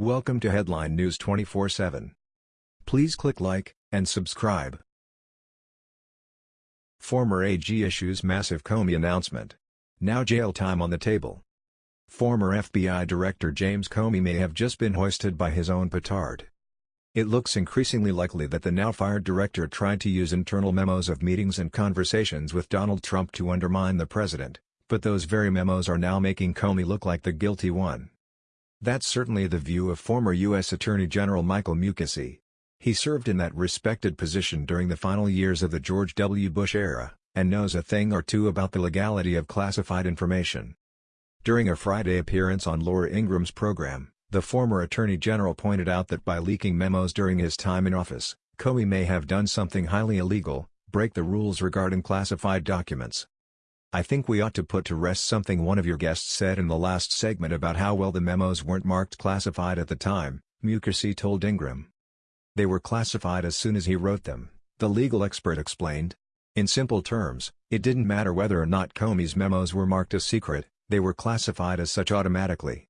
Welcome to Headline News 24/7. Please click like and subscribe. Former AG issues massive Comey announcement. Now jail time on the table. Former FBI Director James Comey may have just been hoisted by his own petard. It looks increasingly likely that the now-fired director tried to use internal memos of meetings and conversations with Donald Trump to undermine the president, but those very memos are now making Comey look like the guilty one. That's certainly the view of former U.S. Attorney General Michael Mukasey. He served in that respected position during the final years of the George W. Bush era, and knows a thing or two about the legality of classified information. During a Friday appearance on Laura Ingraham's program, the former Attorney General pointed out that by leaking memos during his time in office, Comey may have done something highly illegal, break the rules regarding classified documents. I think we ought to put to rest something one of your guests said in the last segment about how well the memos weren't marked classified at the time, Mukasey told Ingraham. They were classified as soon as he wrote them, the legal expert explained. In simple terms, it didn't matter whether or not Comey's memos were marked as secret, they were classified as such automatically.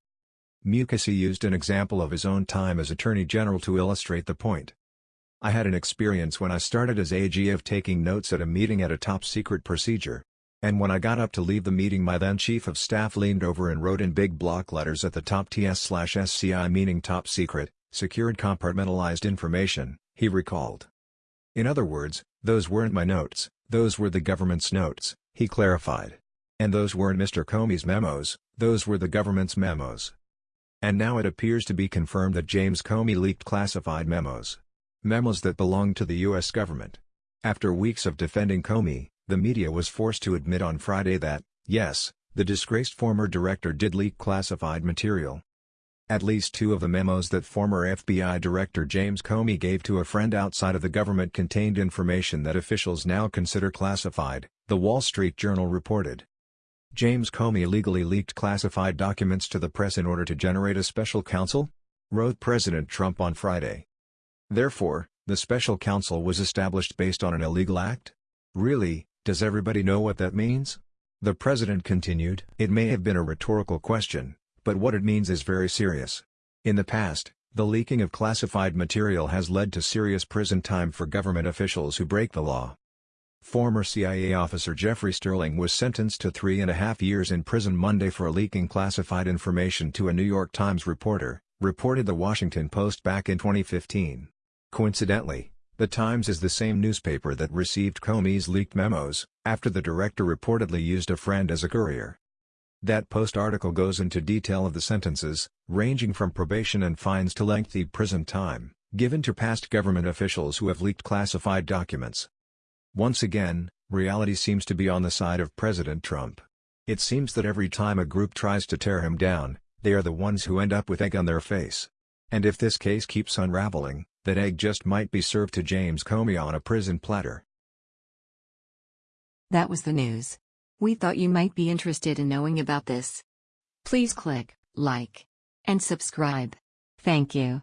Mukasey used an example of his own time as Attorney General to illustrate the point. I had an experience when I started as AG of taking notes at a meeting at a top-secret procedure. And when I got up to leave the meeting my then Chief of Staff leaned over and wrote in big block letters at the top TS-SCI meaning top secret, secured compartmentalized information, he recalled. In other words, those weren't my notes, those were the government's notes, he clarified. And those weren't Mr. Comey's memos, those were the government's memos. And now it appears to be confirmed that James Comey leaked classified memos. Memos that belonged to the U.S. government. After weeks of defending Comey, the media was forced to admit on Friday that, yes, the disgraced former director did leak classified material, at least two of the memos that former FBI Director James Comey gave to a friend outside of the government contained information that officials now consider classified, The Wall Street Journal reported. James Comey illegally leaked classified documents to the press in order to generate a special counsel? Wrote President Trump on Friday. Therefore, the special counsel was established based on an illegal act? Really, does everybody know what that means? The president continued. It may have been a rhetorical question, but what it means is very serious. In the past, the leaking of classified material has led to serious prison time for government officials who break the law. Former CIA officer Jeffrey Sterling was sentenced to three and a half years in prison Monday for leaking classified information to a New York Times reporter, reported The Washington Post back in 2015. Coincidentally, The Times is the same newspaper that received Comey's leaked memos, after the director reportedly used a friend as a courier. That Post article goes into detail of the sentences, ranging from probation and fines to lengthy prison time, given to past government officials who have leaked classified documents. Once again, reality seems to be on the side of President Trump. It seems that every time a group tries to tear him down, they are the ones who end up with egg on their face. And if this case keeps unraveling, that egg just might be served to James Comey on a prison platter. That was the news. We thought you might be interested in knowing about this. Please click like and subscribe. Thank you.